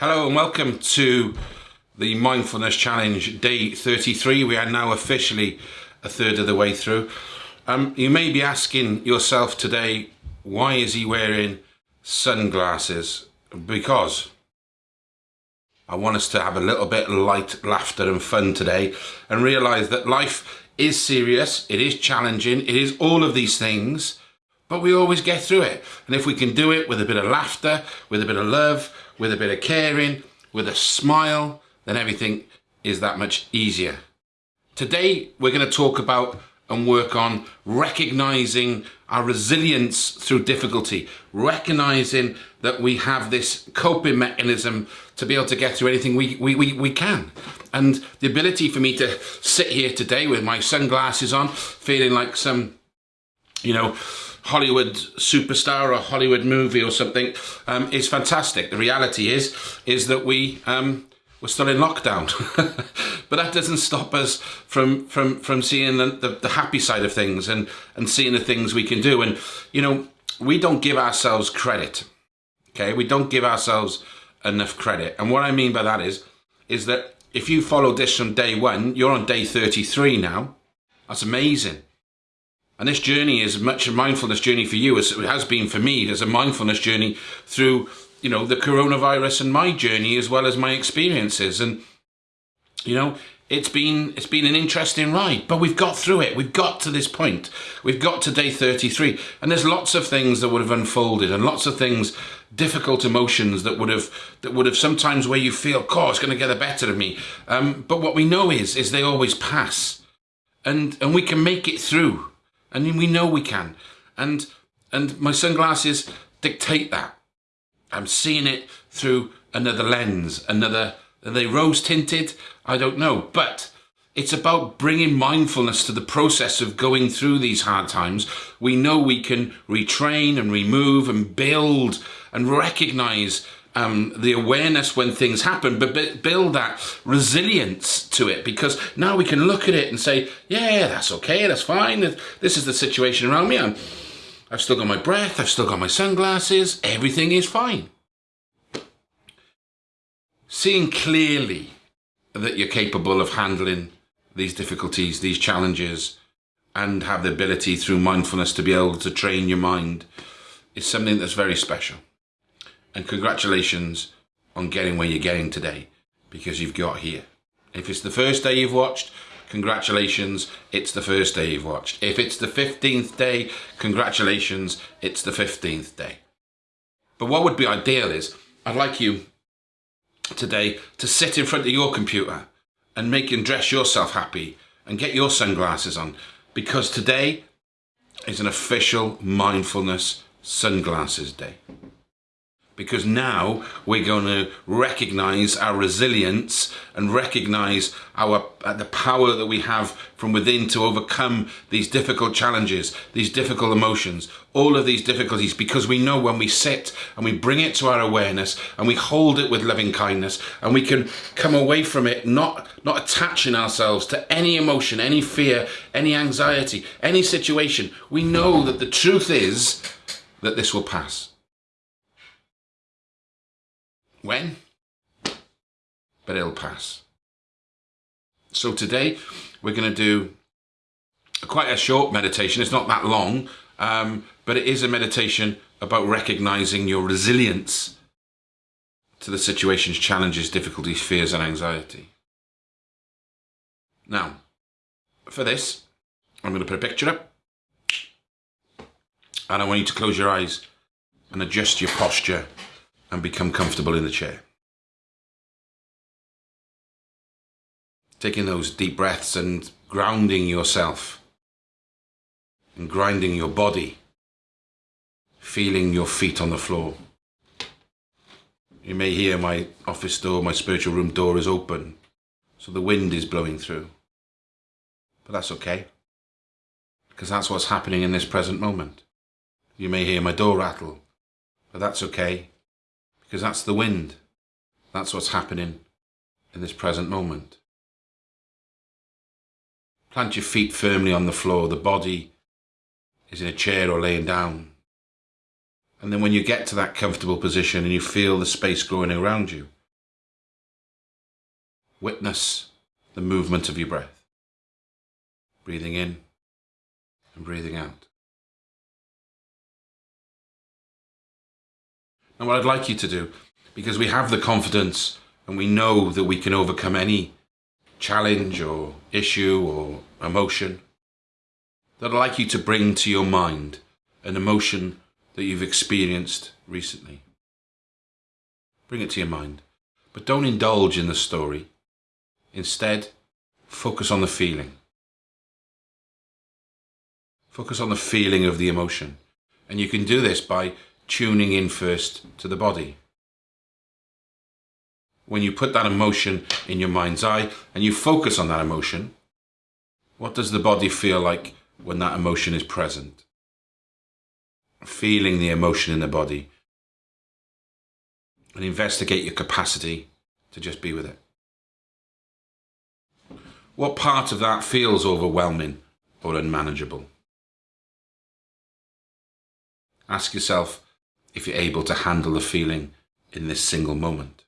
Hello and welcome to the Mindfulness Challenge Day 33. We are now officially a third of the way through. Um, you may be asking yourself today, why is he wearing sunglasses? Because I want us to have a little bit of light, laughter and fun today and realise that life is serious, it is challenging, it is all of these things, but we always get through it. And if we can do it with a bit of laughter, with a bit of love, with a bit of caring, with a smile, then everything is that much easier. Today, we're going to talk about and work on recognizing our resilience through difficulty, recognizing that we have this coping mechanism to be able to get through anything we, we, we, we can. And the ability for me to sit here today with my sunglasses on, feeling like some, you know, Hollywood superstar or Hollywood movie or something um, is fantastic. The reality is, is that we, um, we're still in lockdown. but that doesn't stop us from from from seeing the, the, the, happy side of things and and seeing the things we can do. And you know, we don't give ourselves credit. Okay, we don't give ourselves enough credit. And what I mean by that is, is that if you followed this from day one, you're on day 33 now. That's amazing. And this journey is much a mindfulness journey for you as it has been for me. There's a mindfulness journey through, you know, the coronavirus and my journey as well as my experiences. And, you know, it's been it's been an interesting ride, but we've got through it. We've got to this point. We've got to day 33. And there's lots of things that would have unfolded and lots of things, difficult emotions that would have that would have sometimes where you feel, oh, it's going to get the better of me. Um, but what we know is is they always pass. And and we can make it through and we know we can. And and my sunglasses dictate that. I'm seeing it through another lens, another. Are they rose tinted? I don't know, but it's about bringing mindfulness to the process of going through these hard times. We know we can retrain and remove and build and recognize um, the awareness when things happen, but build that resilience to it because now we can look at it and say, yeah, that's okay, that's fine. This is the situation around me. I'm, I've still got my breath, I've still got my sunglasses, everything is fine. Seeing clearly that you're capable of handling these difficulties, these challenges, and have the ability through mindfulness to be able to train your mind is something that's very special. And congratulations on getting where you're getting today because you've got here. If it's the first day you've watched, congratulations, it's the first day you've watched. If it's the 15th day, congratulations, it's the 15th day. But what would be ideal is, I'd like you today to sit in front of your computer and make and dress yourself happy and get your sunglasses on because today is an official mindfulness sunglasses day because now we're going to recognize our resilience and recognize our uh, the power that we have from within to overcome these difficult challenges these difficult emotions all of these difficulties because we know when we sit and we bring it to our awareness and we hold it with loving kindness and we can come away from it not not attaching ourselves to any emotion any fear any anxiety any situation. We know that the truth is that this will pass when? But it'll pass. So today we're going to do quite a short meditation. It's not that long, um, but it is a meditation about recognizing your resilience to the situations, challenges, difficulties, fears, and anxiety. Now, for this, I'm going to put a picture up. And I want you to close your eyes and adjust your posture and become comfortable in the chair. Taking those deep breaths and grounding yourself and grinding your body, feeling your feet on the floor. You may hear my office door, my spiritual room door is open, so the wind is blowing through. But that's okay, because that's what's happening in this present moment. You may hear my door rattle, but that's okay, because that's the wind. That's what's happening in this present moment. Plant your feet firmly on the floor. The body is in a chair or laying down. And then when you get to that comfortable position and you feel the space growing around you, witness the movement of your breath. Breathing in and breathing out. And what I'd like you to do, because we have the confidence and we know that we can overcome any challenge or issue or emotion, that I'd like you to bring to your mind an emotion that you've experienced recently. Bring it to your mind. But don't indulge in the story. Instead, focus on the feeling. Focus on the feeling of the emotion. And you can do this by tuning in first to the body. When you put that emotion in your mind's eye and you focus on that emotion, what does the body feel like when that emotion is present? Feeling the emotion in the body and investigate your capacity to just be with it. What part of that feels overwhelming or unmanageable? Ask yourself if you're able to handle the feeling in this single moment.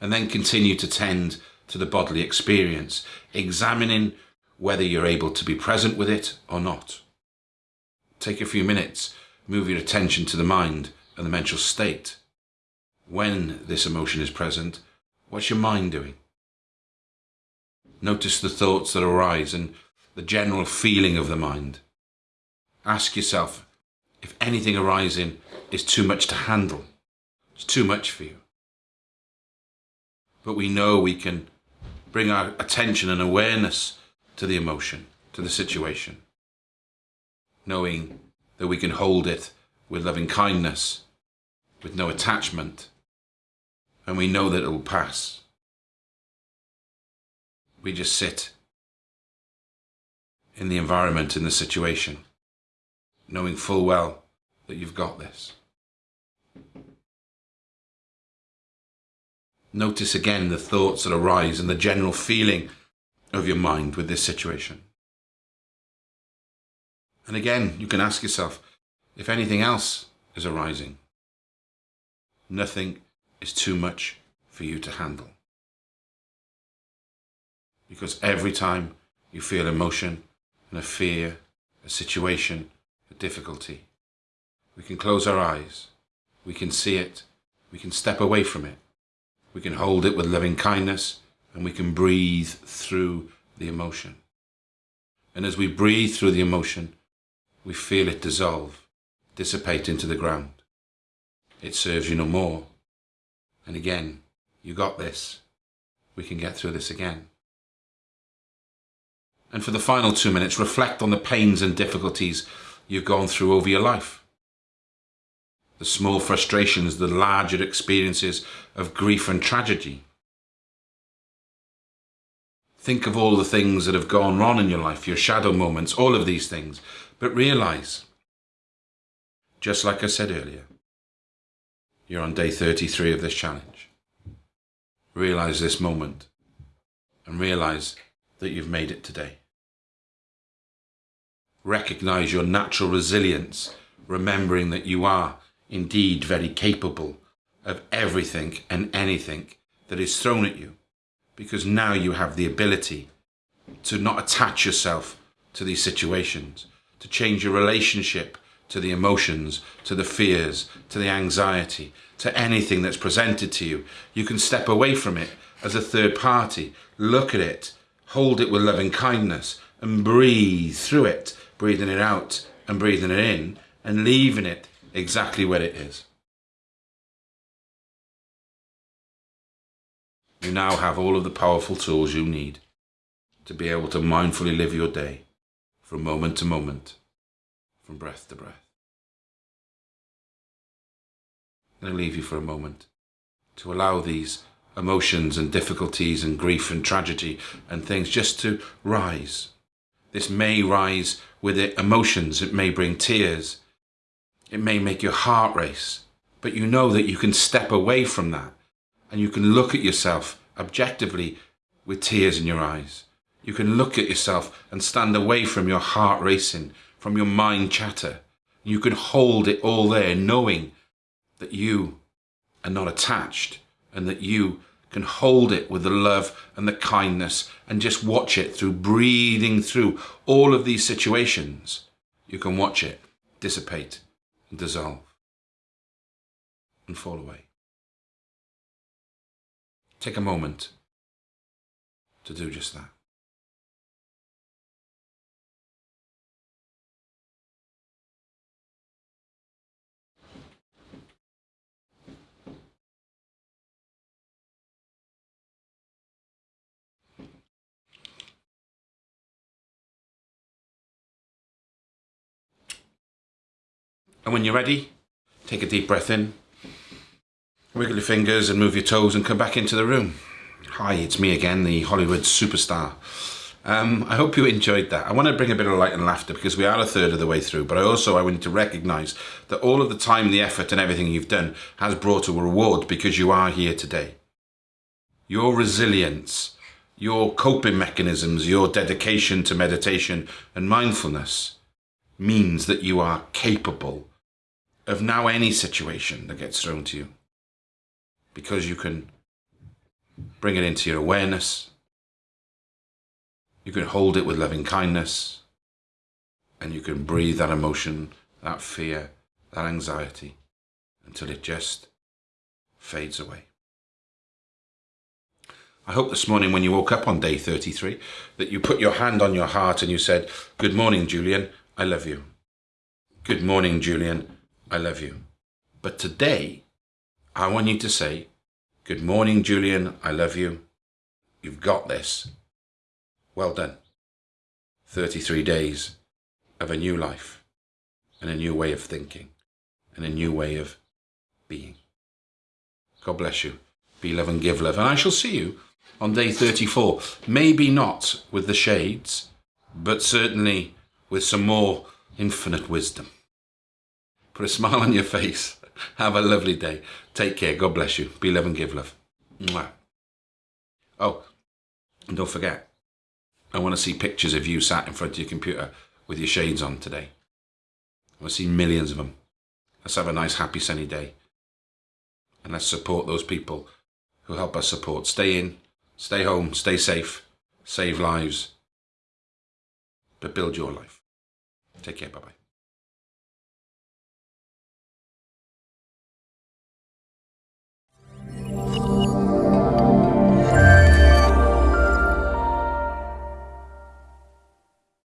And then continue to tend to the bodily experience, examining whether you're able to be present with it or not. Take a few minutes, move your attention to the mind and the mental state. When this emotion is present, what's your mind doing? Notice the thoughts that arise and the general feeling of the mind. Ask yourself if anything arising is too much to handle. It's too much for you. But we know we can bring our attention and awareness to the emotion, to the situation, knowing that we can hold it with loving kindness with no attachment, and we know that it will pass. We just sit in the environment, in the situation, knowing full well that you've got this. Notice again the thoughts that arise and the general feeling of your mind with this situation. And again, you can ask yourself if anything else is arising. Nothing is too much for you to handle. Because every time you feel emotion and a fear, a situation, difficulty, we can close our eyes, we can see it, we can step away from it, we can hold it with loving kindness, and we can breathe through the emotion. And as we breathe through the emotion, we feel it dissolve, dissipate into the ground it serves you no more. And again, you got this. We can get through this again. And for the final two minutes, reflect on the pains and difficulties you've gone through over your life. The small frustrations, the larger experiences of grief and tragedy. Think of all the things that have gone wrong in your life, your shadow moments, all of these things. But realize, just like I said earlier, you're on day 33 of this challenge. Realize this moment and realize that you've made it today. Recognize your natural resilience, remembering that you are indeed very capable of everything and anything that is thrown at you, because now you have the ability to not attach yourself to these situations, to change your relationship to the emotions, to the fears, to the anxiety, to anything that's presented to you. You can step away from it as a third party, look at it, hold it with loving kindness, and breathe through it, breathing it out and breathing it in, and leaving it exactly where it is. You now have all of the powerful tools you need to be able to mindfully live your day from moment to moment from breath to breath. Going to leave you for a moment to allow these emotions and difficulties and grief and tragedy and things just to rise. This may rise with it emotions, it may bring tears, it may make your heart race, but you know that you can step away from that and you can look at yourself objectively with tears in your eyes. You can look at yourself and stand away from your heart racing from your mind chatter. You can hold it all there knowing that you are not attached and that you can hold it with the love and the kindness and just watch it through breathing through all of these situations. You can watch it dissipate and dissolve and fall away. Take a moment to do just that. And when you're ready, take a deep breath in, wiggle your fingers and move your toes and come back into the room. Hi, it's me again, the Hollywood superstar. Um, I hope you enjoyed that. I want to bring a bit of light and laughter because we are a third of the way through, but I also I want to recognise that all of the time, the effort and everything you've done has brought a reward because you are here today. Your resilience, your coping mechanisms, your dedication to meditation and mindfulness means that you are capable of now any situation that gets thrown to you. Because you can bring it into your awareness, you can hold it with loving kindness, and you can breathe that emotion, that fear, that anxiety until it just fades away. I hope this morning when you woke up on day 33 that you put your hand on your heart and you said, Good morning, Julian, I love you. Good morning, Julian, I love you. But today, I want you to say, Good morning, Julian. I love you. You've got this. Well done. 33 days of a new life and a new way of thinking and a new way of being. God bless you. Be love and give love. And I shall see you on day 34. Maybe not with the shades, but certainly with some more infinite wisdom. Put a smile on your face. Have a lovely day. Take care. God bless you. Be love and give love. Mwah. Oh, and don't forget, I want to see pictures of you sat in front of your computer with your shades on today. I want to see millions of them. Let's have a nice, happy, sunny day. And let's support those people who help us support. Stay in, stay home, stay safe, save lives, but build your life. Take care. Bye bye.